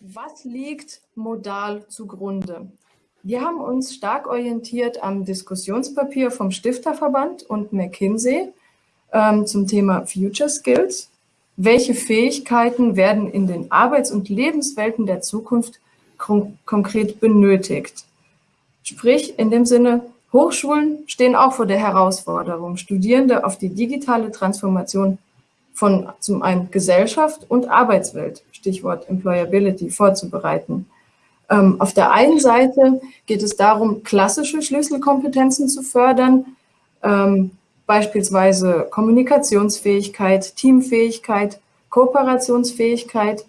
Was liegt modal zugrunde? Wir haben uns stark orientiert am Diskussionspapier vom Stifterverband und McKinsey ähm, zum Thema Future Skills. Welche Fähigkeiten werden in den Arbeits- und Lebenswelten der Zukunft kon konkret benötigt? Sprich, in dem Sinne, Hochschulen stehen auch vor der Herausforderung, Studierende auf die digitale Transformation von zum einen Gesellschaft und Arbeitswelt, Stichwort Employability, vorzubereiten. Ähm, auf der einen Seite geht es darum, klassische Schlüsselkompetenzen zu fördern, ähm, beispielsweise Kommunikationsfähigkeit, Teamfähigkeit, Kooperationsfähigkeit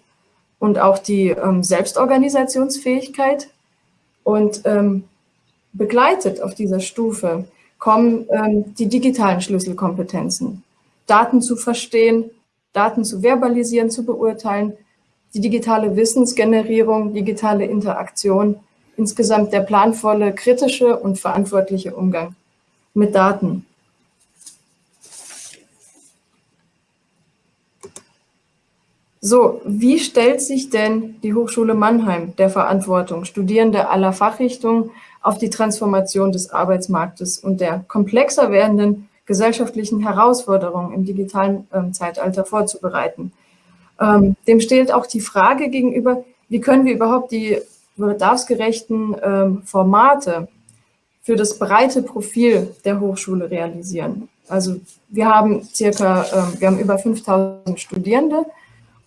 und auch die ähm, Selbstorganisationsfähigkeit. Und ähm, begleitet auf dieser Stufe kommen ähm, die digitalen Schlüsselkompetenzen. Daten zu verstehen, Daten zu verbalisieren, zu beurteilen, die digitale Wissensgenerierung, digitale Interaktion, insgesamt der planvolle, kritische und verantwortliche Umgang mit Daten. So, wie stellt sich denn die Hochschule Mannheim der Verantwortung, Studierende aller Fachrichtungen auf die Transformation des Arbeitsmarktes und der komplexer werdenden gesellschaftlichen Herausforderungen im digitalen ähm, Zeitalter vorzubereiten? Ähm, dem stellt auch die Frage gegenüber, wie können wir überhaupt die bedarfsgerechten ähm, Formate für das breite Profil der Hochschule realisieren. Also wir haben circa, ähm, wir haben über 5000 Studierende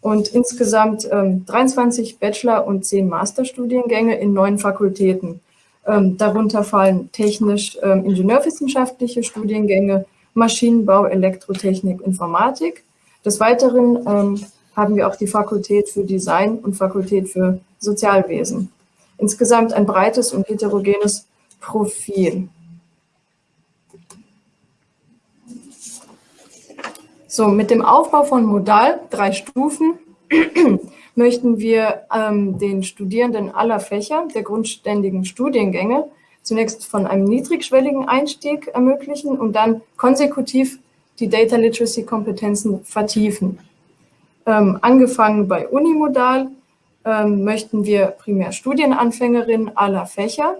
und insgesamt ähm, 23 Bachelor- und 10 Masterstudiengänge in neun Fakultäten. Ähm, darunter fallen technisch ähm, ingenieurwissenschaftliche Studiengänge, Maschinenbau, Elektrotechnik, Informatik. Des Weiteren ähm, haben wir auch die Fakultät für Design und Fakultät für Sozialwesen. Insgesamt ein breites und heterogenes Profil. So, mit dem Aufbau von Modal, drei Stufen, möchten wir ähm, den Studierenden aller Fächer der grundständigen Studiengänge zunächst von einem niedrigschwelligen Einstieg ermöglichen und dann konsekutiv die Data Literacy Kompetenzen vertiefen. Ähm, angefangen bei Unimodal ähm, möchten wir primär Studienanfängerinnen aller Fächer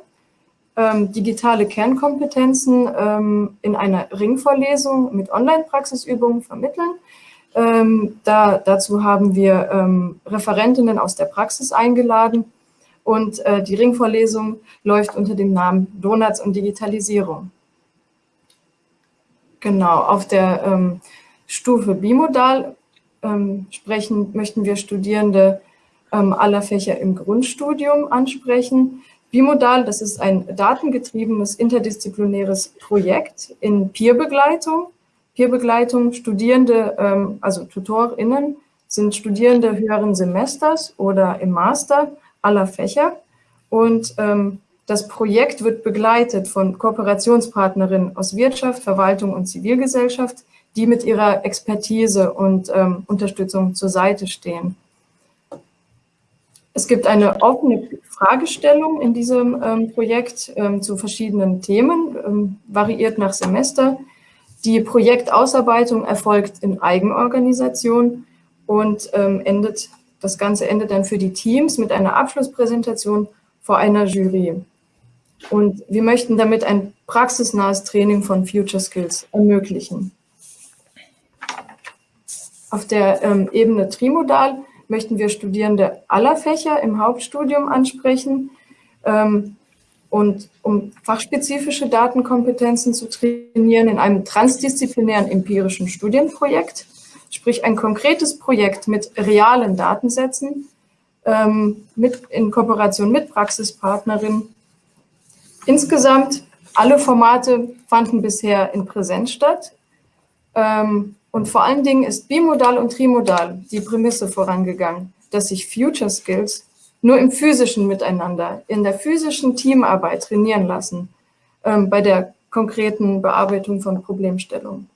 ähm, digitale Kernkompetenzen ähm, in einer Ringvorlesung mit Online-Praxisübungen vermitteln. Ähm, da, dazu haben wir ähm, Referentinnen aus der Praxis eingeladen und äh, die Ringvorlesung läuft unter dem Namen Donuts und Digitalisierung. Genau, auf der ähm, Stufe Bimodal ähm, sprechen, möchten wir Studierende aller Fächer im Grundstudium ansprechen. Bimodal, das ist ein datengetriebenes interdisziplinäres Projekt in Peerbegleitung. Peerbegleitung, Studierende, ähm, also TutorInnen, sind Studierende höheren Semesters oder im Master aller Fächer. Und ähm, das Projekt wird begleitet von Kooperationspartnerinnen aus Wirtschaft, Verwaltung und Zivilgesellschaft, die mit ihrer Expertise und ähm, Unterstützung zur Seite stehen. Es gibt eine offene Fragestellung in diesem ähm, Projekt ähm, zu verschiedenen Themen, ähm, variiert nach Semester. Die Projektausarbeitung erfolgt in Eigenorganisation und ähm, endet, das Ganze endet dann für die Teams mit einer Abschlusspräsentation vor einer Jury. Und wir möchten damit ein praxisnahes Training von Future Skills ermöglichen. Auf der ähm, Ebene Trimodal möchten wir Studierende aller Fächer im Hauptstudium ansprechen. Ähm, und um fachspezifische Datenkompetenzen zu trainieren in einem transdisziplinären empirischen Studienprojekt, sprich ein konkretes Projekt mit realen Datensätzen, ähm, mit, in Kooperation mit Praxispartnerinnen. Insgesamt alle Formate fanden bisher in Präsenz statt. Ähm, und vor allen Dingen ist bimodal und trimodal die Prämisse vorangegangen, dass sich Future Skills nur im physischen Miteinander, in der physischen Teamarbeit trainieren lassen, ähm, bei der konkreten Bearbeitung von Problemstellungen.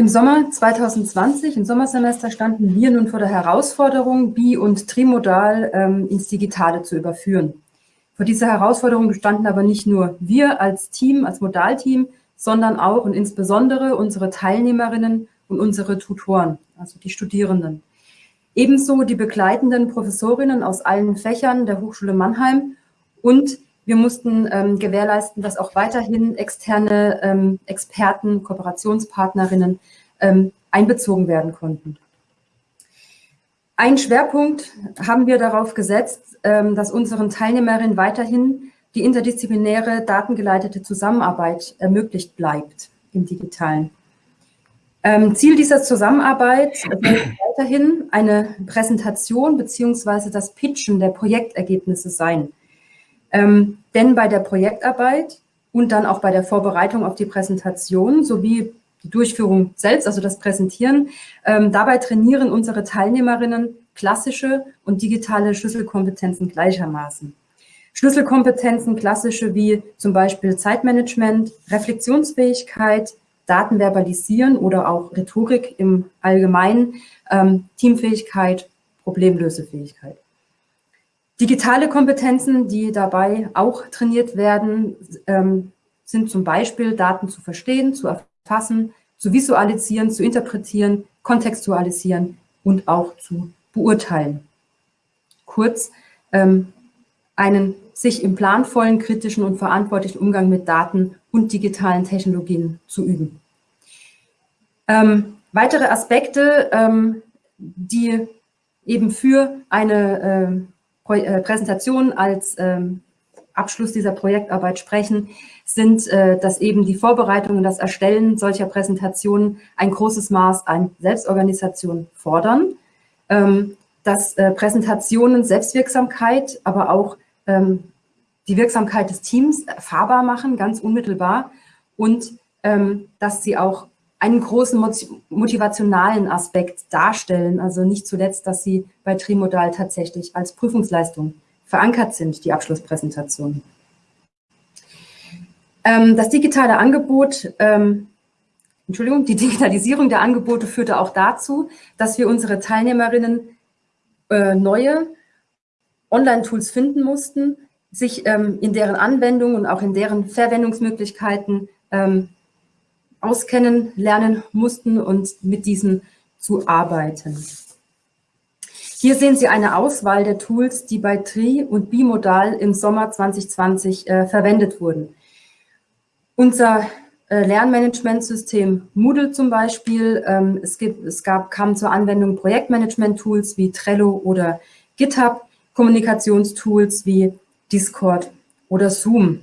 Im Sommer 2020, im Sommersemester, standen wir nun vor der Herausforderung, bi- und trimodal ähm, ins Digitale zu überführen. Vor dieser Herausforderung standen aber nicht nur wir als Team, als Modalteam, sondern auch und insbesondere unsere Teilnehmerinnen und unsere Tutoren, also die Studierenden. ebenso die begleitenden Professorinnen aus allen Fächern der Hochschule Mannheim und wir mussten ähm, gewährleisten, dass auch weiterhin externe ähm, Experten, Kooperationspartnerinnen ähm, einbezogen werden konnten. Ein Schwerpunkt haben wir darauf gesetzt, ähm, dass unseren Teilnehmerinnen weiterhin die interdisziplinäre datengeleitete Zusammenarbeit ermöglicht bleibt im Digitalen. Ähm, Ziel dieser Zusammenarbeit ist weiterhin eine Präsentation beziehungsweise das Pitchen der Projektergebnisse sein. Ähm, denn bei der Projektarbeit und dann auch bei der Vorbereitung auf die Präsentation sowie die Durchführung selbst, also das Präsentieren, ähm, dabei trainieren unsere Teilnehmerinnen klassische und digitale Schlüsselkompetenzen gleichermaßen. Schlüsselkompetenzen klassische wie zum Beispiel Zeitmanagement, Reflexionsfähigkeit, Daten verbalisieren oder auch Rhetorik im Allgemeinen, ähm, Teamfähigkeit, Problemlösefähigkeit. Digitale Kompetenzen, die dabei auch trainiert werden, ähm, sind zum Beispiel Daten zu verstehen, zu erfassen, zu visualisieren, zu interpretieren, kontextualisieren und auch zu beurteilen. Kurz, ähm, einen sich im planvollen, kritischen und verantwortlichen Umgang mit Daten und digitalen Technologien zu üben. Ähm, weitere Aspekte, ähm, die eben für eine äh, äh, Präsentation als ähm, Abschluss dieser Projektarbeit sprechen, sind, äh, dass eben die Vorbereitung und das Erstellen solcher Präsentationen ein großes Maß an Selbstorganisation fordern, ähm, dass äh, Präsentationen Selbstwirksamkeit, aber auch ähm, die Wirksamkeit des Teams erfahrbar machen, ganz unmittelbar. Und ähm, dass sie auch einen großen motivationalen Aspekt darstellen, also nicht zuletzt, dass sie bei Trimodal tatsächlich als Prüfungsleistung verankert sind, die Abschlusspräsentation. Ähm, das digitale Angebot, ähm, Entschuldigung, die Digitalisierung der Angebote führte auch dazu, dass wir unsere Teilnehmerinnen äh, neue Online-Tools finden mussten, sich ähm, in deren Anwendung und auch in deren Verwendungsmöglichkeiten auskennen, lernen mussten und mit diesen zu arbeiten. Hier sehen Sie eine Auswahl der Tools, die bei TRI und Bimodal im Sommer 2020 äh, verwendet wurden. Unser äh, Lernmanagementsystem Moodle zum Beispiel, ähm, es, gibt, es gab, kam zur Anwendung Projektmanagement-Tools wie Trello oder GitHub, Kommunikationstools wie Discord oder Zoom.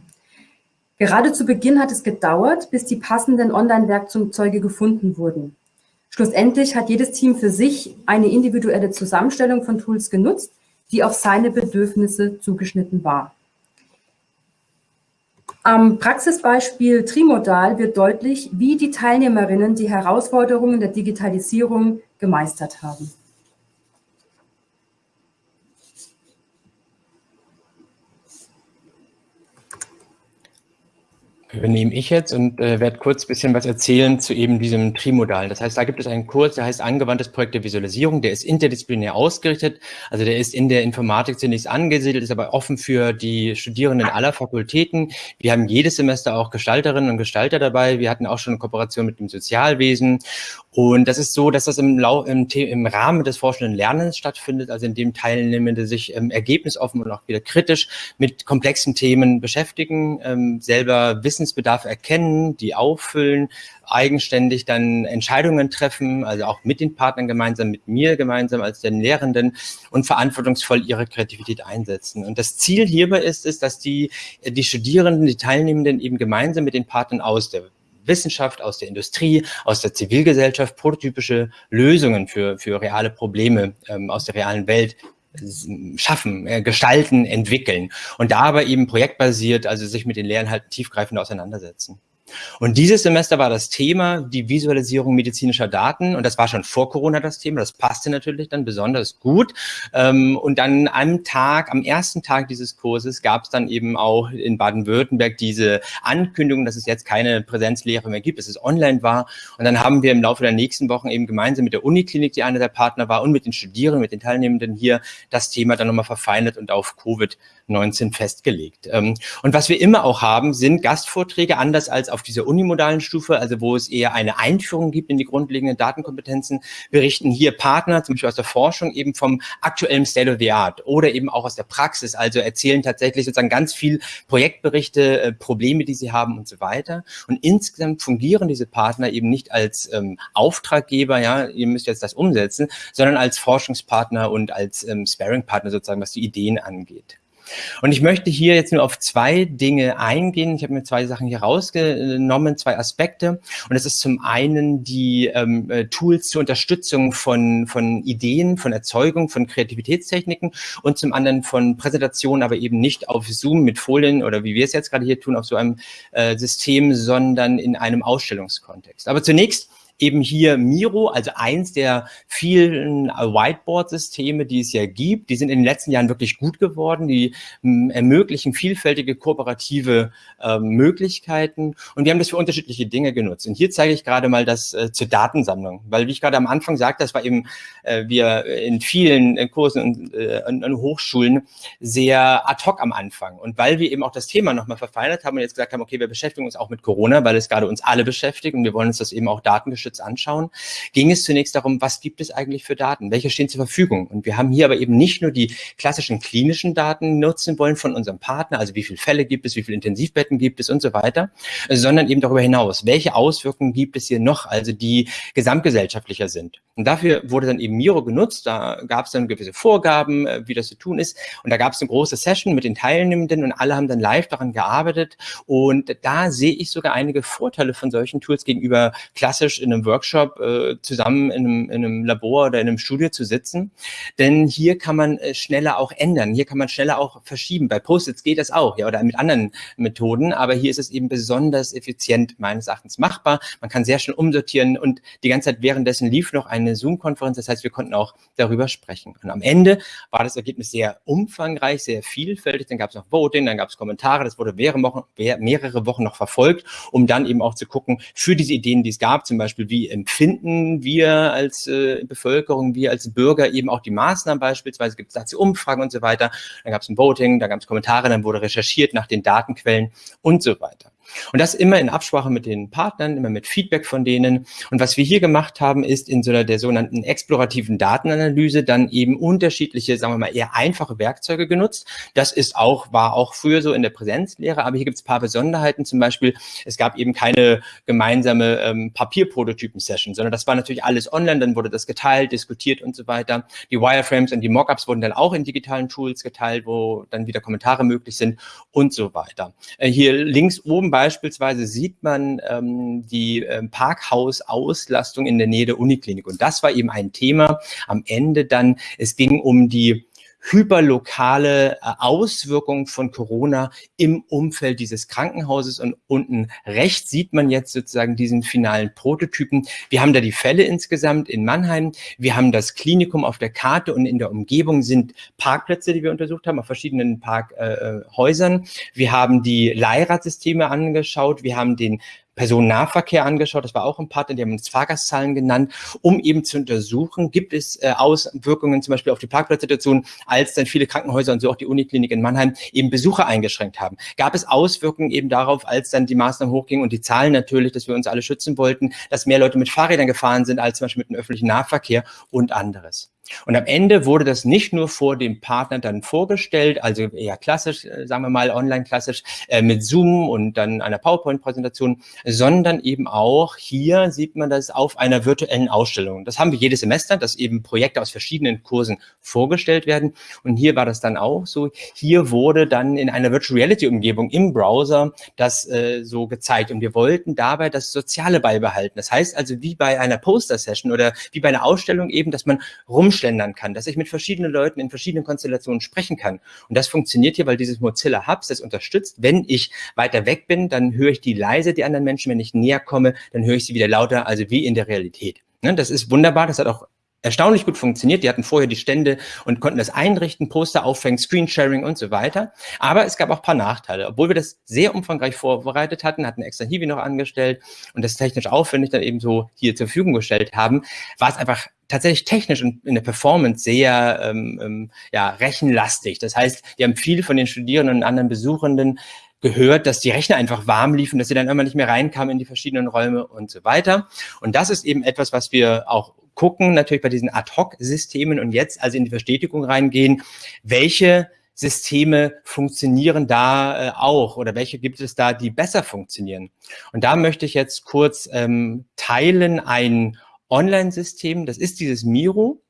Gerade zu Beginn hat es gedauert, bis die passenden Online-Werkzeuge gefunden wurden. Schlussendlich hat jedes Team für sich eine individuelle Zusammenstellung von Tools genutzt, die auf seine Bedürfnisse zugeschnitten war. Am Praxisbeispiel Trimodal wird deutlich, wie die Teilnehmerinnen die Herausforderungen der Digitalisierung gemeistert haben. Übernehme ich jetzt und äh, werde kurz ein bisschen was erzählen zu eben diesem Trimodal. Das heißt, da gibt es einen Kurs, der heißt Angewandtes Projekt der Visualisierung, der ist interdisziplinär ausgerichtet, also der ist in der Informatik zunächst angesiedelt, ist aber offen für die Studierenden aller Fakultäten. Wir haben jedes Semester auch Gestalterinnen und Gestalter dabei. Wir hatten auch schon eine Kooperation mit dem Sozialwesen und das ist so, dass das im, Lau im, im Rahmen des forschenden Lernens stattfindet, also in dem Teilnehmende sich ähm, ergebnisoffen und auch wieder kritisch mit komplexen Themen beschäftigen, ähm, selber Wissensbedarf erkennen, die auffüllen, eigenständig dann Entscheidungen treffen, also auch mit den Partnern gemeinsam, mit mir gemeinsam als den Lehrenden und verantwortungsvoll ihre Kreativität einsetzen. Und das Ziel hierbei ist es, dass die, die Studierenden, die Teilnehmenden eben gemeinsam mit den Partnern aus der Wissenschaft, aus der Industrie, aus der Zivilgesellschaft prototypische Lösungen für, für reale Probleme ähm, aus der realen Welt schaffen, äh, gestalten, entwickeln und dabei eben projektbasiert, also sich mit den Lehrinhalten tiefgreifend auseinandersetzen. Und dieses Semester war das Thema die Visualisierung medizinischer Daten. Und das war schon vor Corona das Thema. Das passte natürlich dann besonders gut. Ähm, und dann am Tag, am ersten Tag dieses Kurses gab es dann eben auch in Baden-Württemberg diese Ankündigung, dass es jetzt keine Präsenzlehre mehr gibt, dass es online war. Und dann haben wir im Laufe der nächsten Wochen eben gemeinsam mit der Uniklinik, die einer der Partner war, und mit den Studierenden, mit den Teilnehmenden hier das Thema dann nochmal verfeinert und auf Covid 2019 festgelegt. Ähm, und was wir immer auch haben, sind Gastvorträge, anders als auf dieser unimodalen Stufe, also wo es eher eine Einführung gibt in die grundlegenden Datenkompetenzen, berichten hier Partner, zum Beispiel aus der Forschung, eben vom aktuellen State of the Art oder eben auch aus der Praxis, also erzählen tatsächlich sozusagen ganz viel Projektberichte, äh, Probleme, die sie haben und so weiter. Und insgesamt fungieren diese Partner eben nicht als ähm, Auftraggeber, ja, ihr müsst jetzt das umsetzen, sondern als Forschungspartner und als ähm, Sparing-Partner sozusagen, was die Ideen angeht. Und ich möchte hier jetzt nur auf zwei Dinge eingehen. Ich habe mir zwei Sachen hier rausgenommen, zwei Aspekte. Und das ist zum einen die ähm, äh, Tools zur Unterstützung von, von Ideen, von Erzeugung, von Kreativitätstechniken und zum anderen von Präsentationen, aber eben nicht auf Zoom mit Folien oder wie wir es jetzt gerade hier tun, auf so einem äh, System, sondern in einem Ausstellungskontext. Aber zunächst eben hier Miro, also eins der vielen Whiteboard-Systeme, die es ja gibt. Die sind in den letzten Jahren wirklich gut geworden. Die hm, ermöglichen vielfältige kooperative äh, Möglichkeiten. Und wir haben das für unterschiedliche Dinge genutzt. Und hier zeige ich gerade mal das äh, zur Datensammlung. Weil, wie ich gerade am Anfang sagte, das war eben, äh, wir in vielen äh, Kursen und, äh, und, und Hochschulen sehr ad hoc am Anfang. Und weil wir eben auch das Thema nochmal verfeinert haben und jetzt gesagt haben, okay, wir beschäftigen uns auch mit Corona, weil es gerade uns alle beschäftigt und wir wollen uns das eben auch datengeschützt Datenschutz anschauen, ging es zunächst darum, was gibt es eigentlich für Daten? Welche stehen zur Verfügung? Und wir haben hier aber eben nicht nur die klassischen klinischen Daten nutzen wollen von unserem Partner, also wie viele Fälle gibt es, wie viele Intensivbetten gibt es und so weiter, sondern eben darüber hinaus, welche Auswirkungen gibt es hier noch, also die gesamtgesellschaftlicher sind. Und dafür wurde dann eben Miro genutzt, da gab es dann gewisse Vorgaben, äh, wie das zu tun ist. Und da gab es eine große Session mit den Teilnehmenden und alle haben dann live daran gearbeitet. Und da sehe ich sogar einige Vorteile von solchen Tools gegenüber klassisch in einem Workshop äh, zusammen in einem, in einem Labor oder in einem Studio zu sitzen. Denn hier kann man äh, schneller auch ändern. Hier kann man schneller auch verschieben. Bei Post-its geht das auch, ja, oder mit anderen Methoden. Aber hier ist es eben besonders effizient meines Erachtens machbar. Man kann sehr schnell umsortieren und die ganze Zeit währenddessen lief noch eine Zoom-Konferenz. Das heißt, wir konnten auch darüber sprechen. Und am Ende war das Ergebnis sehr umfangreich, sehr vielfältig. Dann gab es noch Voting, dann gab es Kommentare. Das wurde mehrere Wochen, mehrere Wochen noch verfolgt, um dann eben auch zu gucken, für diese Ideen, die es gab, zum Beispiel, wie empfinden wir als äh, Bevölkerung, wir als Bürger eben auch die Maßnahmen beispielsweise, gibt es dazu Umfragen und so weiter. Dann gab es ein Voting, da gab es Kommentare, dann wurde recherchiert nach den Datenquellen und so weiter. Und das immer in Absprache mit den Partnern, immer mit Feedback von denen. Und was wir hier gemacht haben, ist in so einer der sogenannten explorativen Datenanalyse dann eben unterschiedliche, sagen wir mal, eher einfache Werkzeuge genutzt. Das ist auch, war auch früher so in der Präsenzlehre, aber hier gibt es paar Besonderheiten. Zum Beispiel, es gab eben keine gemeinsame ähm, Papierprototypen-Session, sondern das war natürlich alles online, dann wurde das geteilt, diskutiert und so weiter. Die Wireframes und die Mockups wurden dann auch in digitalen Tools geteilt, wo dann wieder Kommentare möglich sind und so weiter. Äh, hier links oben beispielsweise sieht man ähm, die ähm, Parkhausauslastung in der Nähe der Uniklinik. Und das war eben ein Thema am Ende dann. Es ging um die hyperlokale äh, Auswirkungen von Corona im Umfeld dieses Krankenhauses. Und unten rechts sieht man jetzt sozusagen diesen finalen Prototypen. Wir haben da die Fälle insgesamt in Mannheim. Wir haben das Klinikum auf der Karte und in der Umgebung sind Parkplätze, die wir untersucht haben, auf verschiedenen Parkhäusern. Äh, wir haben die Leihradsysteme angeschaut. Wir haben den Personennahverkehr angeschaut, das war auch ein Partner, die haben uns Fahrgastzahlen genannt, um eben zu untersuchen, gibt es äh, Auswirkungen zum Beispiel auf die Parkplatzsituation, als dann viele Krankenhäuser und so auch die Uniklinik in Mannheim eben Besucher eingeschränkt haben. Gab es Auswirkungen eben darauf, als dann die Maßnahmen hochgingen und die Zahlen natürlich, dass wir uns alle schützen wollten, dass mehr Leute mit Fahrrädern gefahren sind als zum Beispiel mit dem öffentlichen Nahverkehr und anderes. Und am Ende wurde das nicht nur vor dem Partner dann vorgestellt, also eher klassisch, äh, sagen wir mal online klassisch, äh, mit Zoom und dann einer PowerPoint-Präsentation, sondern eben auch hier sieht man das auf einer virtuellen Ausstellung. Das haben wir jedes Semester, dass eben Projekte aus verschiedenen Kursen vorgestellt werden. Und hier war das dann auch so. Hier wurde dann in einer Virtual Reality-Umgebung im Browser das äh, so gezeigt. Und wir wollten dabei das Soziale beibehalten. Das heißt also wie bei einer Poster-Session oder wie bei einer Ausstellung eben, dass man rum umschlendern kann, dass ich mit verschiedenen Leuten in verschiedenen Konstellationen sprechen kann. Und das funktioniert hier, weil dieses Mozilla Hubs das unterstützt. Wenn ich weiter weg bin, dann höre ich die leise, die anderen Menschen. Wenn ich näher komme, dann höre ich sie wieder lauter, also wie in der Realität. Ne, das ist wunderbar, das hat auch erstaunlich gut funktioniert. Die hatten vorher die Stände und konnten das einrichten, Poster aufhängen, Screensharing und so weiter. Aber es gab auch paar Nachteile. Obwohl wir das sehr umfangreich vorbereitet hatten, hatten extra Hiwi noch angestellt und das technisch aufwendig dann eben so hier zur Verfügung gestellt haben, war es einfach tatsächlich technisch und in der Performance sehr ähm, ähm, ja, rechenlastig. Das heißt, die haben viel von den Studierenden und anderen Besuchenden gehört, dass die Rechner einfach warm liefen, dass sie dann immer nicht mehr reinkamen in die verschiedenen Räume und so weiter. Und das ist eben etwas, was wir auch gucken, natürlich bei diesen Ad-Hoc-Systemen und jetzt also in die Verstetigung reingehen, welche Systeme funktionieren da äh, auch oder welche gibt es da, die besser funktionieren. Und da möchte ich jetzt kurz ähm, teilen ein Online-System, das ist dieses Miro.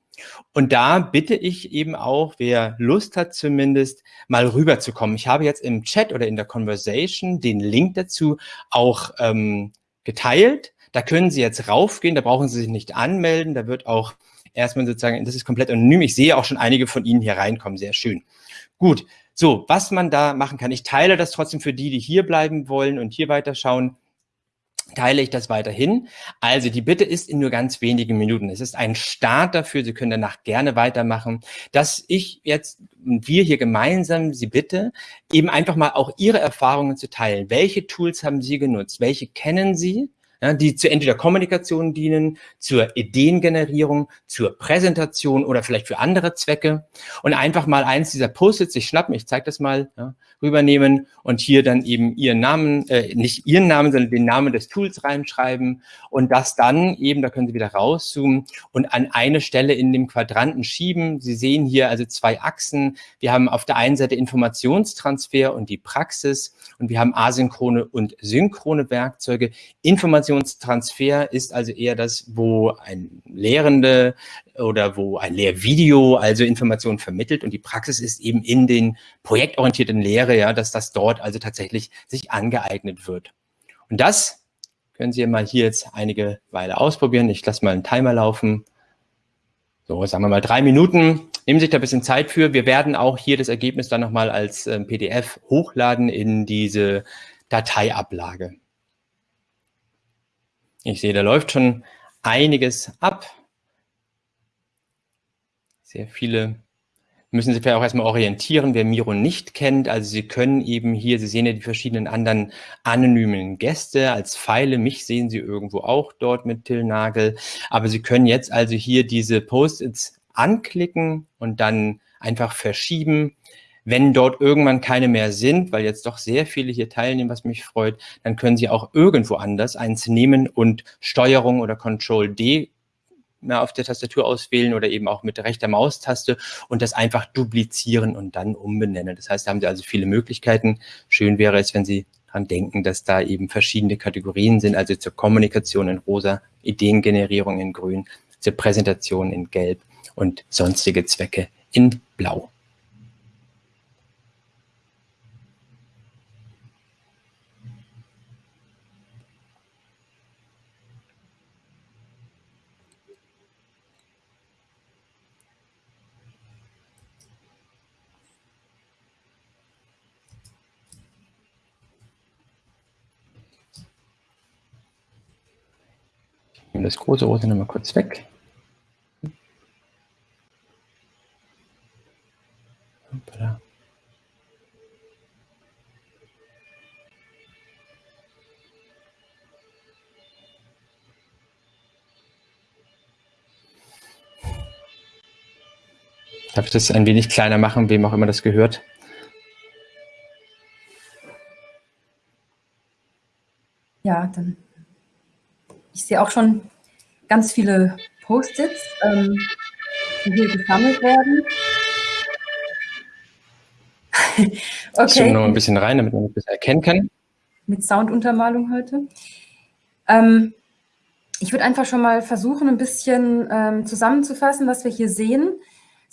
Und da bitte ich eben auch, wer Lust hat zumindest, mal rüberzukommen. Ich habe jetzt im Chat oder in der Conversation den Link dazu auch ähm, geteilt. Da können Sie jetzt raufgehen, da brauchen Sie sich nicht anmelden. Da wird auch erstmal sozusagen, das ist komplett anonym. Ich sehe auch schon einige von Ihnen hier reinkommen, sehr schön. Gut, so, was man da machen kann. Ich teile das trotzdem für die, die hier bleiben wollen und hier weiterschauen teile ich das weiterhin. Also die Bitte ist in nur ganz wenigen Minuten. Es ist ein Start dafür, Sie können danach gerne weitermachen, dass ich jetzt, wir hier gemeinsam Sie bitte, eben einfach mal auch Ihre Erfahrungen zu teilen. Welche Tools haben Sie genutzt? Welche kennen Sie? Ja, die zu entweder Kommunikation dienen, zur Ideengenerierung, zur Präsentation oder vielleicht für andere Zwecke und einfach mal eins dieser Post-its sich schnappen, ich zeige das mal, ja, rübernehmen und hier dann eben Ihren Namen, äh, nicht Ihren Namen, sondern den Namen des Tools reinschreiben und das dann eben, da können Sie wieder rauszoomen und an eine Stelle in dem Quadranten schieben. Sie sehen hier also zwei Achsen. Wir haben auf der einen Seite Informationstransfer und die Praxis und wir haben asynchrone und synchrone Werkzeuge. Informationstransfer ist also eher das, wo ein Lehrende oder wo ein Lehrvideo also Informationen vermittelt und die Praxis ist eben in den projektorientierten Lehre, ja, dass das dort also tatsächlich sich angeeignet wird. Und das können Sie mal hier jetzt einige Weile ausprobieren. Ich lasse mal einen Timer laufen. So, sagen wir mal drei Minuten. Nehmen Sie sich da ein bisschen Zeit für. Wir werden auch hier das Ergebnis dann nochmal als äh, PDF hochladen in diese Dateiablage. Ich sehe, da läuft schon einiges ab. Sehr viele müssen sich vielleicht auch erstmal orientieren, wer Miro nicht kennt. Also Sie können eben hier, Sie sehen ja die verschiedenen anderen anonymen Gäste als Pfeile. Mich sehen Sie irgendwo auch dort mit Till Nagel. Aber Sie können jetzt also hier diese Post-its anklicken und dann einfach verschieben. Wenn dort irgendwann keine mehr sind, weil jetzt doch sehr viele hier teilnehmen, was mich freut, dann können Sie auch irgendwo anders eins nehmen und Steuerung oder Control D mehr auf der Tastatur auswählen oder eben auch mit rechter Maustaste und das einfach duplizieren und dann umbenennen. Das heißt, da haben Sie also viele Möglichkeiten. Schön wäre es, wenn Sie daran denken, dass da eben verschiedene Kategorien sind, also zur Kommunikation in rosa, Ideengenerierung in grün, zur Präsentation in gelb und sonstige Zwecke in blau. Das große Rote nochmal kurz weg. Hoppala. Darf ich das ein wenig kleiner machen, wem auch immer das gehört? Ja, dann ich sehe auch schon ganz viele Post-its, ähm, die hier gesammelt werden. okay. Ich noch ein bisschen rein, damit man das erkennen kann. Mit Sounduntermalung heute. Ähm, ich würde einfach schon mal versuchen, ein bisschen ähm, zusammenzufassen, was wir hier sehen.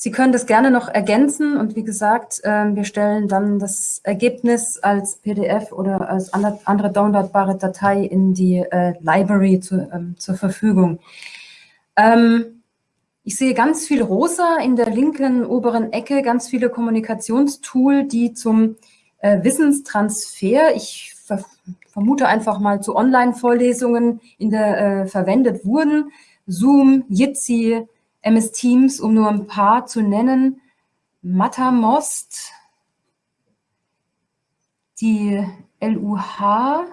Sie können das gerne noch ergänzen und wie gesagt, ähm, wir stellen dann das Ergebnis als PDF oder als andere downloadbare Datei in die äh, Library zu, ähm, zur Verfügung. Ähm, ich sehe ganz viel rosa in der linken oberen Ecke, ganz viele Kommunikationstool, die zum äh, Wissenstransfer, ich vermute einfach mal zu Online-Vorlesungen in der äh, verwendet wurden. Zoom, Jitsi, MS Teams, um nur ein paar zu nennen, Matamost, die LUH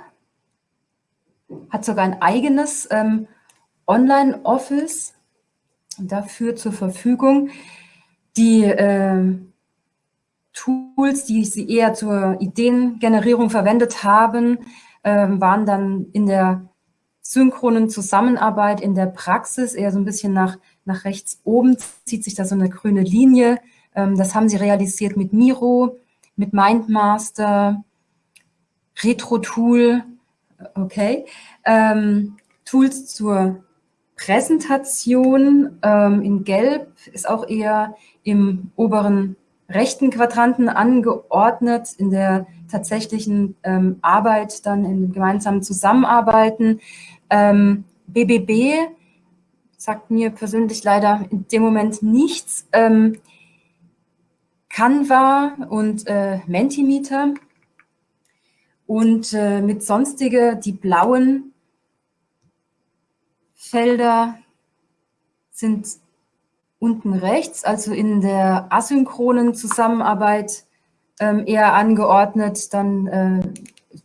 hat sogar ein eigenes ähm, Online-Office dafür zur Verfügung. Die äh, Tools, die sie eher zur Ideengenerierung verwendet haben, äh, waren dann in der synchronen Zusammenarbeit in der Praxis eher so ein bisschen nach, nach rechts oben, zieht sich da so eine grüne Linie. Ähm, das haben sie realisiert mit Miro, mit Mindmaster, Retro-Tool, okay. Ähm, Tools zur Präsentation ähm, in Gelb ist auch eher im oberen rechten Quadranten angeordnet, in der tatsächlichen ähm, Arbeit, dann in gemeinsamen Zusammenarbeiten. Ähm, BBB sagt mir persönlich leider in dem Moment nichts. Ähm, Canva und äh, Mentimeter und äh, mit sonstige, die blauen Felder sind unten rechts, also in der asynchronen Zusammenarbeit ähm, eher angeordnet. Dann äh,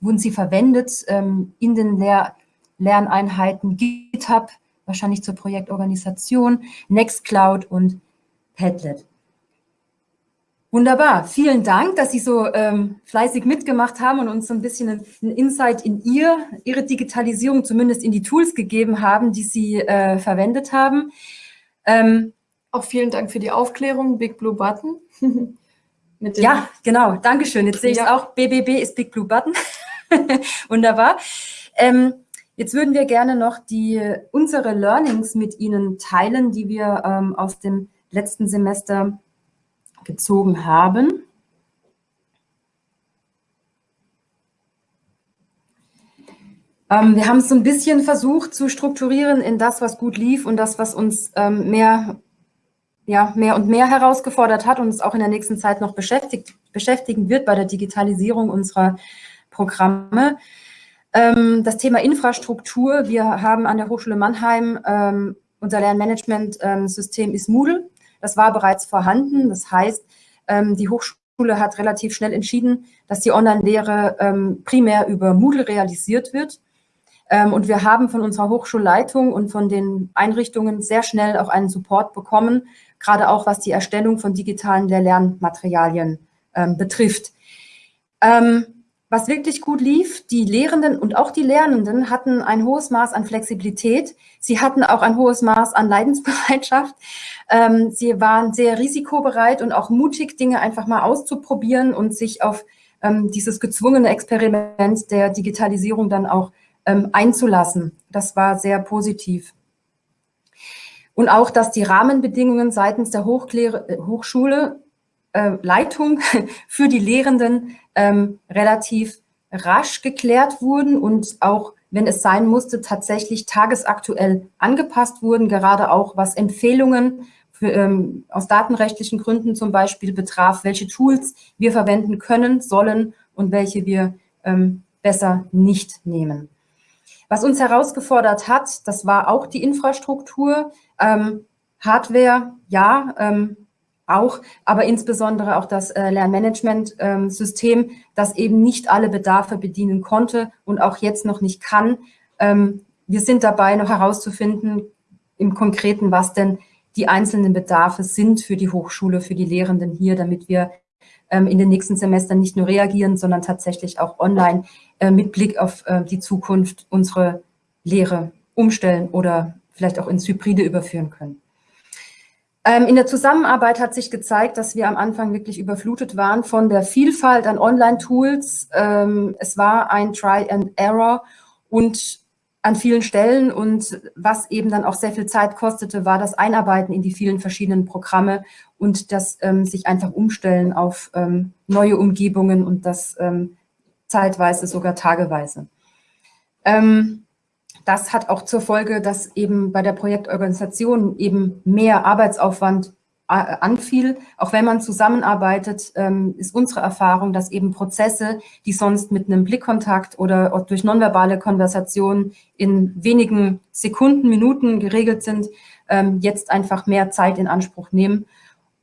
wurden sie verwendet ähm, in den Lehr Lerneinheiten GitHub, wahrscheinlich zur Projektorganisation, Nextcloud und Padlet. Wunderbar, vielen Dank, dass Sie so ähm, fleißig mitgemacht haben und uns so ein bisschen einen Insight in ihr, Ihre Digitalisierung, zumindest in die Tools gegeben haben, die Sie äh, verwendet haben. Ähm, auch vielen Dank für die Aufklärung, Big Blue Button. ja, genau, Dankeschön. Jetzt sehe ich ja. auch, BBB ist Big Blue Button. Wunderbar. Ähm, jetzt würden wir gerne noch die, unsere Learnings mit Ihnen teilen, die wir ähm, aus dem letzten Semester gezogen haben. Ähm, wir haben es so ein bisschen versucht zu strukturieren in das, was gut lief und das, was uns ähm, mehr, ja, mehr und mehr herausgefordert hat und uns auch in der nächsten Zeit noch beschäftigt, beschäftigen wird bei der Digitalisierung unserer Programme. Ähm, das Thema Infrastruktur. Wir haben an der Hochschule Mannheim ähm, unser Lernmanagement-System ist Moodle. Das war bereits vorhanden. Das heißt, ähm, die Hochschule hat relativ schnell entschieden, dass die Online-Lehre ähm, primär über Moodle realisiert wird. Ähm, und wir haben von unserer Hochschulleitung und von den Einrichtungen sehr schnell auch einen Support bekommen, gerade auch was die Erstellung von digitalen Lernmaterialien betrifft. Was wirklich gut lief, die Lehrenden und auch die Lernenden hatten ein hohes Maß an Flexibilität. Sie hatten auch ein hohes Maß an Leidensbereitschaft. Ähm, sie waren sehr risikobereit und auch mutig, Dinge einfach mal auszuprobieren und sich auf ähm, dieses gezwungene Experiment der Digitalisierung dann auch ähm, einzulassen. Das war sehr positiv. Und auch, dass die Rahmenbedingungen seitens der äh, Hochschule Leitung für die Lehrenden ähm, relativ rasch geklärt wurden und auch, wenn es sein musste, tatsächlich tagesaktuell angepasst wurden, gerade auch was Empfehlungen für, ähm, aus datenrechtlichen Gründen zum Beispiel betraf, welche Tools wir verwenden können, sollen und welche wir ähm, besser nicht nehmen. Was uns herausgefordert hat, das war auch die Infrastruktur. Ähm, Hardware, ja, ähm, auch, aber insbesondere auch das äh, Lernmanagement-System, ähm, das eben nicht alle Bedarfe bedienen konnte und auch jetzt noch nicht kann. Ähm, wir sind dabei, noch herauszufinden im Konkreten, was denn die einzelnen Bedarfe sind für die Hochschule, für die Lehrenden hier, damit wir ähm, in den nächsten Semestern nicht nur reagieren, sondern tatsächlich auch online äh, mit Blick auf äh, die Zukunft unsere Lehre umstellen oder vielleicht auch ins Hybride überführen können. Ähm, in der Zusammenarbeit hat sich gezeigt, dass wir am Anfang wirklich überflutet waren von der Vielfalt an Online-Tools. Ähm, es war ein Try and Error und an vielen Stellen und was eben dann auch sehr viel Zeit kostete, war das Einarbeiten in die vielen verschiedenen Programme und das ähm, sich einfach umstellen auf neue Umgebungen und das zeitweise sogar tageweise. Ähm, das hat auch zur Folge, dass eben bei der Projektorganisation eben mehr Arbeitsaufwand anfiel, auch wenn man zusammenarbeitet, ähm, ist unsere Erfahrung, dass eben Prozesse, die sonst mit einem Blickkontakt oder durch nonverbale Konversation in wenigen Sekunden, Minuten geregelt sind, ähm, jetzt einfach mehr Zeit in Anspruch nehmen.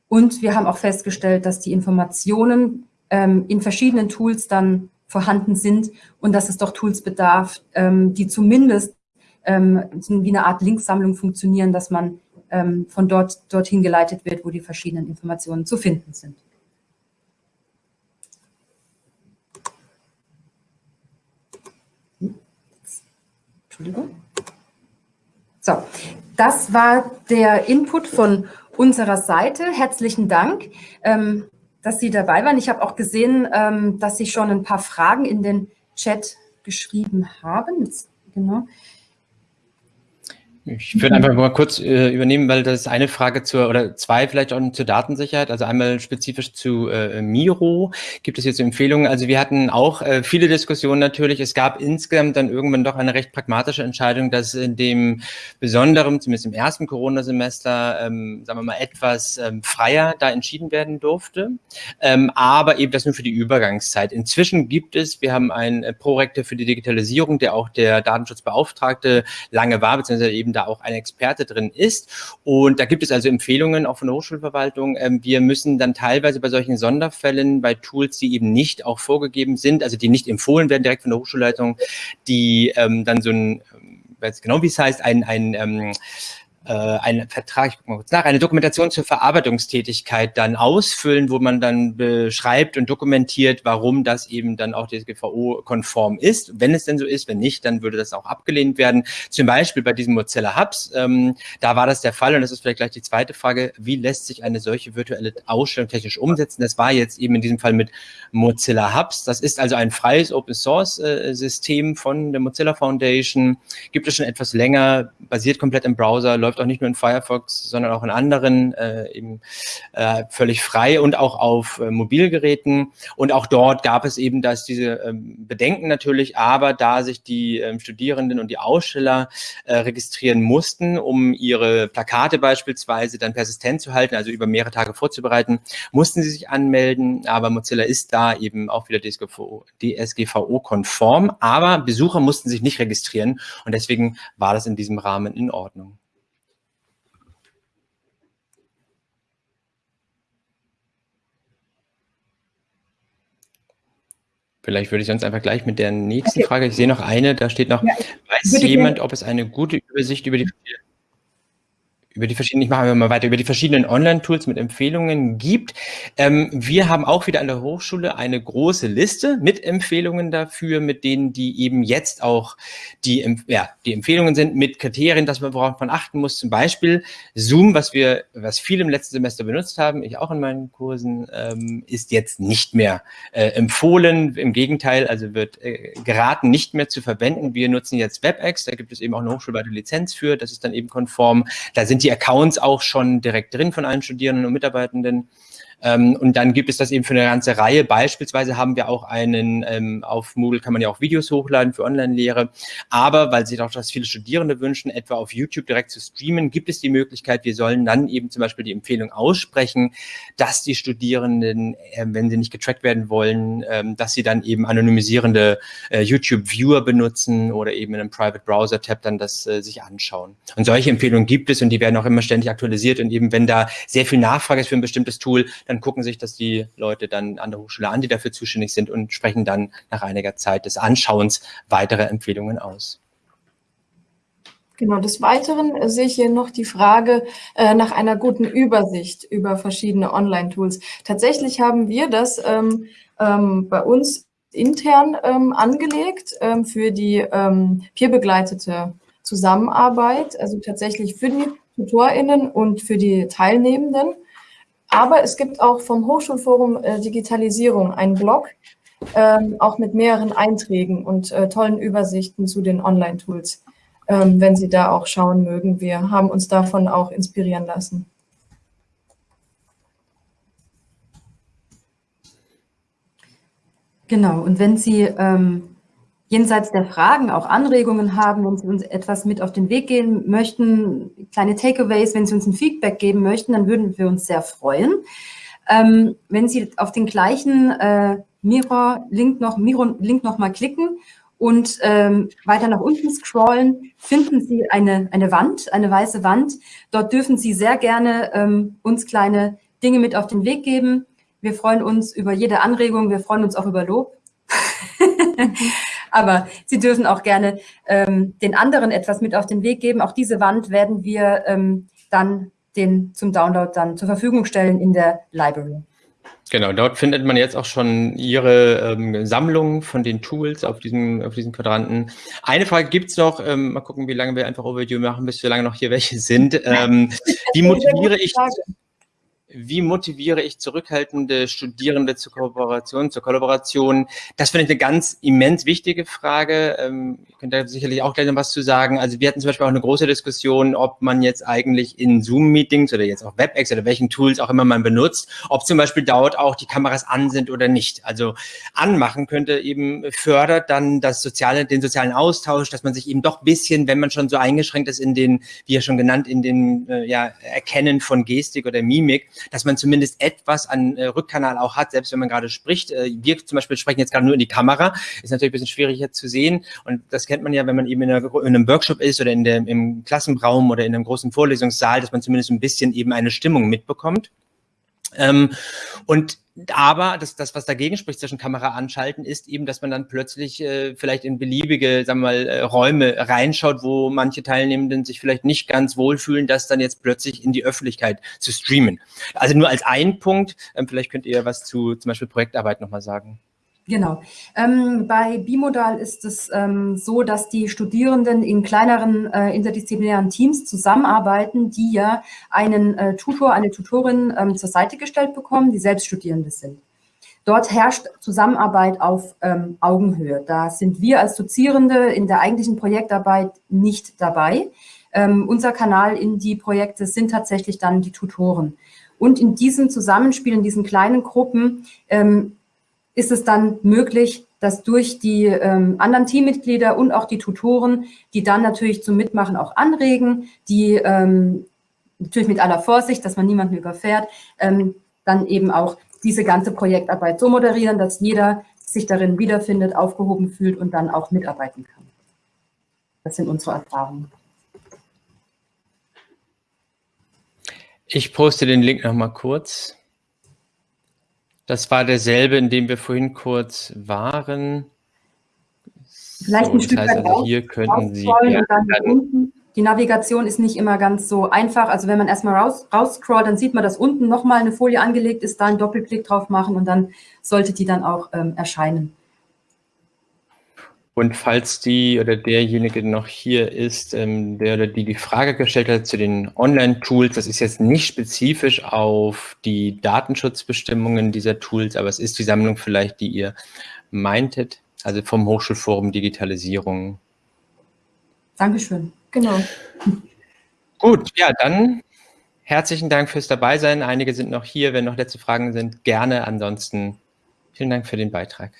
Und wir haben auch festgestellt, dass die Informationen ähm, in verschiedenen Tools dann vorhanden sind und dass es doch Tools bedarf, die zumindest wie eine Art Linksammlung funktionieren, dass man ähm, von dort dorthin geleitet wird, wo die verschiedenen Informationen zu finden sind. Entschuldigung. So, das war der Input von unserer Seite. Herzlichen Dank, ähm, dass Sie dabei waren. Ich habe auch gesehen, ähm, dass Sie schon ein paar Fragen in den Chat geschrieben haben. Genau. Ich würde einfach mal kurz äh, übernehmen, weil das ist eine Frage zur, oder zwei vielleicht auch zur Datensicherheit. Also einmal spezifisch zu äh, Miro. Gibt es jetzt Empfehlungen? Also wir hatten auch äh, viele Diskussionen natürlich. Es gab insgesamt dann irgendwann doch eine recht pragmatische Entscheidung, dass in dem besonderen, zumindest im ersten Corona-Semester, ähm, sagen wir mal, etwas ähm, freier da entschieden werden durfte. Ähm, aber eben das nur für die Übergangszeit. Inzwischen gibt es, wir haben einen äh, Prorektor für die Digitalisierung, der auch der Datenschutzbeauftragte lange war, beziehungsweise eben da auch ein Experte drin ist. Und da gibt es also Empfehlungen auch von der Hochschulverwaltung. Ähm, wir müssen dann teilweise bei solchen Sonderfällen, bei Tools, die eben nicht auch vorgegeben sind, also die nicht empfohlen werden direkt von der Hochschulleitung, die ähm, dann so ein, ähm, weiß genau wie es heißt, ein, ein äh, einen Vertrag, ich gucke mal kurz nach, eine Dokumentation zur Verarbeitungstätigkeit dann ausfüllen, wo man dann beschreibt und dokumentiert, warum das eben dann auch DSGVO-konform ist. Wenn es denn so ist, wenn nicht, dann würde das auch abgelehnt werden. Zum Beispiel bei diesem Mozilla Hubs, ähm, da war das der Fall und das ist vielleicht gleich die zweite Frage, wie lässt sich eine solche virtuelle Ausstellung technisch umsetzen? Das war jetzt eben in diesem Fall mit Mozilla Hubs. Das ist also ein freies Open-Source-System äh, von der Mozilla Foundation, gibt es schon etwas länger, basiert komplett im Browser, läuft läuft auch nicht nur in Firefox, sondern auch in anderen äh, eben äh, völlig frei und auch auf äh, Mobilgeräten. Und auch dort gab es eben das diese ähm, Bedenken natürlich, aber da sich die ähm, Studierenden und die Aussteller äh, registrieren mussten, um ihre Plakate beispielsweise dann persistent zu halten, also über mehrere Tage vorzubereiten, mussten sie sich anmelden. Aber Mozilla ist da eben auch wieder DSGVO-konform. Aber Besucher mussten sich nicht registrieren und deswegen war das in diesem Rahmen in Ordnung. Vielleicht würde ich sonst einfach gleich mit der nächsten okay. Frage, ich sehe noch eine, da steht noch, ja, weiß jemand, ob es eine gute Übersicht über die über die verschiedenen, ich mache mal weiter, über die verschiedenen Online-Tools mit Empfehlungen gibt. Ähm, wir haben auch wieder an der Hochschule eine große Liste mit Empfehlungen dafür, mit denen die eben jetzt auch die, ja, die Empfehlungen sind mit Kriterien, dass man worauf man achten muss. Zum Beispiel Zoom, was wir, was viele im letzten Semester benutzt haben, ich auch in meinen Kursen, ähm, ist jetzt nicht mehr äh, empfohlen. Im Gegenteil, also wird äh, geraten, nicht mehr zu verwenden. Wir nutzen jetzt WebEx, da gibt es eben auch eine hochschulweite Lizenz für, das ist dann eben konform. Da sind die Accounts auch schon direkt drin von allen Studierenden und Mitarbeitenden. Ähm, und dann gibt es das eben für eine ganze Reihe. Beispielsweise haben wir auch einen, ähm, auf Moodle kann man ja auch Videos hochladen für Online-Lehre. Aber weil sich auch das viele Studierende wünschen, etwa auf YouTube direkt zu streamen, gibt es die Möglichkeit, wir sollen dann eben zum Beispiel die Empfehlung aussprechen, dass die Studierenden, äh, wenn sie nicht getrackt werden wollen, ähm, dass sie dann eben anonymisierende äh, YouTube-Viewer benutzen oder eben in einem Private Browser-Tab dann das äh, sich anschauen. Und solche Empfehlungen gibt es und die werden auch immer ständig aktualisiert. Und eben wenn da sehr viel Nachfrage ist für ein bestimmtes Tool, dann dann gucken sich das die Leute dann an der Hochschule an, die dafür zuständig sind und sprechen dann nach einiger Zeit des Anschauens weitere Empfehlungen aus. Genau, des Weiteren sehe ich hier noch die Frage äh, nach einer guten Übersicht über verschiedene Online-Tools. Tatsächlich haben wir das ähm, ähm, bei uns intern ähm, angelegt ähm, für die ähm, peerbegleitete Zusammenarbeit, also tatsächlich für die TutorInnen und für die Teilnehmenden. Aber es gibt auch vom Hochschulforum äh, Digitalisierung einen Blog, ähm, auch mit mehreren Einträgen und äh, tollen Übersichten zu den Online-Tools, ähm, wenn Sie da auch schauen mögen. Wir haben uns davon auch inspirieren lassen. Genau, und wenn Sie ähm, jenseits der Fragen auch Anregungen haben, wenn Sie uns etwas mit auf den Weg gehen möchten, kleine Takeaways, wenn Sie uns ein Feedback geben möchten, dann würden wir uns sehr freuen. Ähm, wenn Sie auf den gleichen äh, Mirror-Link noch, Mirror -Link noch mal klicken und ähm, weiter nach unten scrollen, finden Sie eine, eine Wand, eine weiße Wand. Dort dürfen Sie sehr gerne ähm, uns kleine Dinge mit auf den Weg geben. Wir freuen uns über jede Anregung, wir freuen uns auch über Lob. Aber Sie dürfen auch gerne ähm, den anderen etwas mit auf den Weg geben. Auch diese Wand werden wir ähm, dann den zum Download dann zur Verfügung stellen in der Library. Genau, dort findet man jetzt auch schon Ihre ähm, Sammlung von den Tools auf diesem, auf diesem Quadranten. Eine Frage gibt's noch, ähm, mal gucken, wie lange wir einfach Overview machen, bis wie lange noch hier welche sind. Ähm, wie motiviere ich... Wie motiviere ich zurückhaltende Studierende zur Kooperation, zur Kollaboration? Das finde ich eine ganz immens wichtige Frage. Ähm, ihr könnt da sicherlich auch gleich noch was zu sagen. Also wir hatten zum Beispiel auch eine große Diskussion, ob man jetzt eigentlich in Zoom-Meetings oder jetzt auch WebEx oder welchen Tools auch immer man benutzt, ob zum Beispiel dort auch die Kameras an sind oder nicht. Also anmachen könnte eben fördert dann das soziale, den sozialen Austausch, dass man sich eben doch bisschen, wenn man schon so eingeschränkt ist in den, wie ja schon genannt, in den äh, ja, Erkennen von Gestik oder Mimik, dass man zumindest etwas an äh, Rückkanal auch hat, selbst wenn man gerade spricht. Äh, wir zum Beispiel sprechen jetzt gerade nur in die Kamera, ist natürlich ein bisschen schwieriger zu sehen und das kennt man ja, wenn man eben in, einer, in einem Workshop ist oder in der, im Klassenraum oder in einem großen Vorlesungssaal, dass man zumindest ein bisschen eben eine Stimmung mitbekommt. Ähm, und aber das, das, was dagegen spricht zwischen Kamera anschalten, ist eben, dass man dann plötzlich äh, vielleicht in beliebige, sagen wir mal, äh, Räume reinschaut, wo manche Teilnehmenden sich vielleicht nicht ganz wohlfühlen, das dann jetzt plötzlich in die Öffentlichkeit zu streamen. Also nur als ein Punkt, ähm, vielleicht könnt ihr was zu zum Beispiel Projektarbeit nochmal sagen. Genau. Ähm, bei Bimodal ist es ähm, so, dass die Studierenden in kleineren äh, interdisziplinären Teams zusammenarbeiten, die ja einen äh, Tutor, eine Tutorin ähm, zur Seite gestellt bekommen, die selbst Studierende sind. Dort herrscht Zusammenarbeit auf ähm, Augenhöhe. Da sind wir als Dozierende in der eigentlichen Projektarbeit nicht dabei. Ähm, unser Kanal in die Projekte sind tatsächlich dann die Tutoren. Und in diesem Zusammenspiel, in diesen kleinen Gruppen, ähm, ist es dann möglich, dass durch die ähm, anderen Teammitglieder und auch die Tutoren, die dann natürlich zum Mitmachen auch anregen, die ähm, natürlich mit aller Vorsicht, dass man niemanden überfährt, ähm, dann eben auch diese ganze Projektarbeit so moderieren, dass jeder sich darin wiederfindet, aufgehoben fühlt und dann auch mitarbeiten kann. Das sind unsere Erfahrungen. Ich poste den Link noch mal kurz. Das war derselbe, in dem wir vorhin kurz waren. Vielleicht so, ein Stück heißt, also hier könnten Sie ja. Die Navigation ist nicht immer ganz so einfach. Also wenn man erstmal raus, rausscrollt, dann sieht man, dass unten nochmal eine Folie angelegt ist, da einen Doppelklick drauf machen und dann sollte die dann auch ähm, erscheinen. Und falls die oder derjenige noch hier ist, ähm, der oder die die Frage gestellt hat zu den Online-Tools, das ist jetzt nicht spezifisch auf die Datenschutzbestimmungen dieser Tools, aber es ist die Sammlung vielleicht, die ihr meintet, also vom Hochschulforum Digitalisierung. Dankeschön. Genau. Gut, ja, dann herzlichen Dank fürs Dabeisein. Einige sind noch hier. Wenn noch letzte Fragen sind, gerne. Ansonsten vielen Dank für den Beitrag.